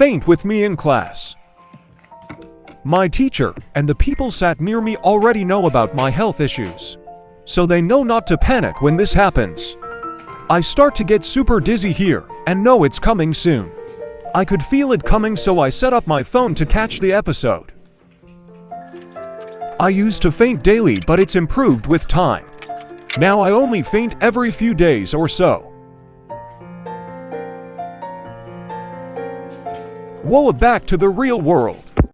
faint with me in class. My teacher and the people sat near me already know about my health issues, so they know not to panic when this happens. I start to get super dizzy here and know it's coming soon. I could feel it coming so I set up my phone to catch the episode. I used to faint daily but it's improved with time. Now I only faint every few days or so. Whoa, back to the real world.